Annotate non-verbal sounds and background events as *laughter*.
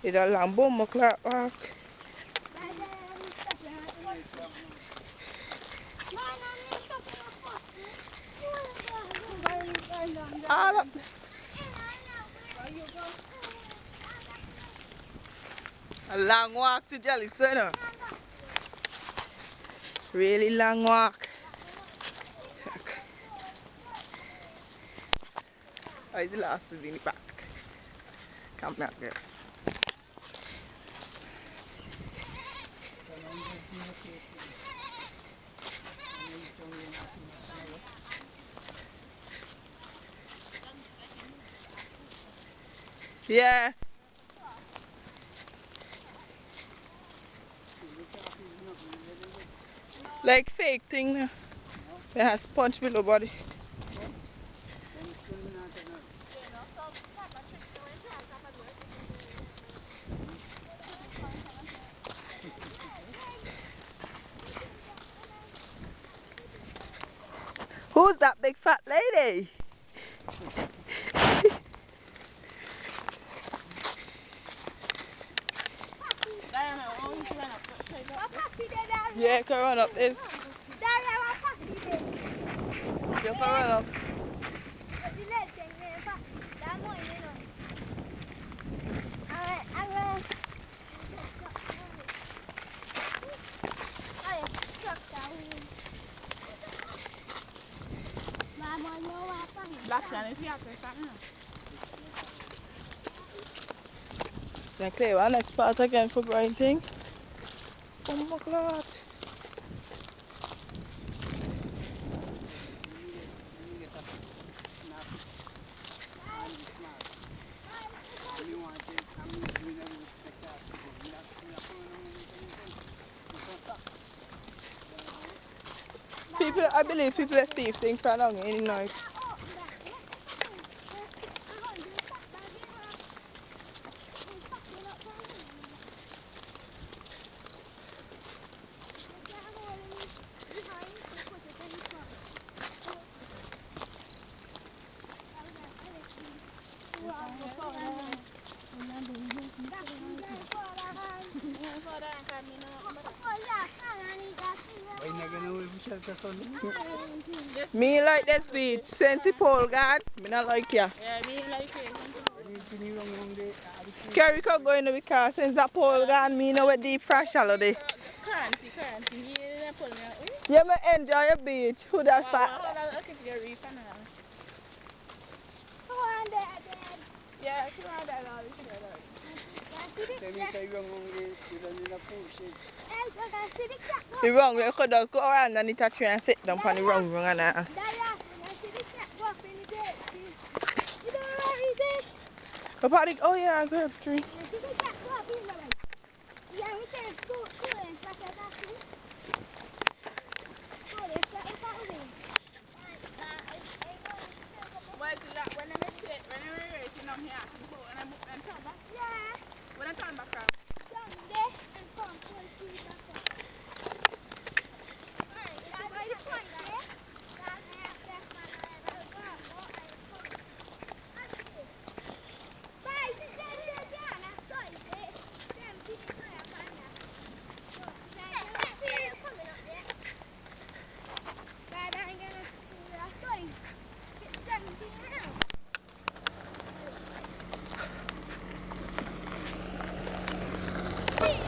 It's a long bomb clock walk. A long walk to Jelly Center. Really long walk. *laughs* Oh, he's the last the back. Come back there. Yeah. Like fake thing. It has punch below body. Who's that big fat lady? yeah, come on up there. Jump on up. Last time ah. if you have to something. Then one next part again for Brian thing. Oh my god. People, I believe people are thief things for long in the night. Me like this beach, since the pole guard, me not like ya. Yeah, me like it. Kerry could go in the car since that pole gone, me know what deep fresh holiday. Cranty, cranty. Yeah, pull me. You may enjoy your beach. Who that Wow, fat? wow, wow, look at your reef and all. Yeah, she want that all. She got that. The wrong way, could go around and it actually and sit down on the wrong wrong and. Go party. Oh yeah, I grab tree. Well, see that when I make it, when I make it, I'm here, I'm go and I'm and turn back. When I'm talking about from. From turn back around. Hey!